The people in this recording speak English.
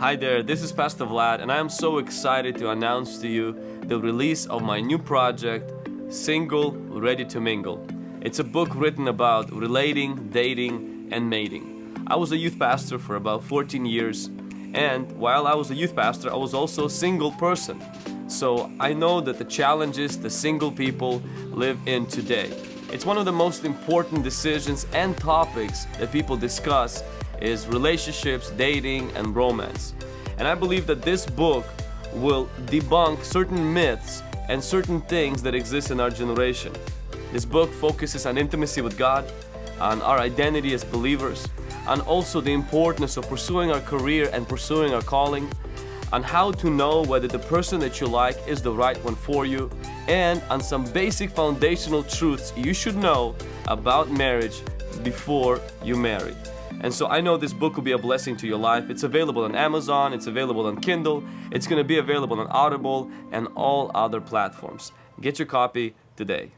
Hi there, this is Pastor Vlad, and I am so excited to announce to you the release of my new project, Single Ready to Mingle. It's a book written about relating, dating, and mating. I was a youth pastor for about 14 years, and while I was a youth pastor, I was also a single person. So I know that the challenges the single people live in today. It's one of the most important decisions and topics that people discuss is relationships, dating, and romance. And I believe that this book will debunk certain myths and certain things that exist in our generation. This book focuses on intimacy with God, on our identity as believers, and also the importance of pursuing our career and pursuing our calling, on how to know whether the person that you like is the right one for you, and on some basic foundational truths you should know about marriage before you marry. And so I know this book will be a blessing to your life. It's available on Amazon, it's available on Kindle, it's going to be available on Audible and all other platforms. Get your copy today.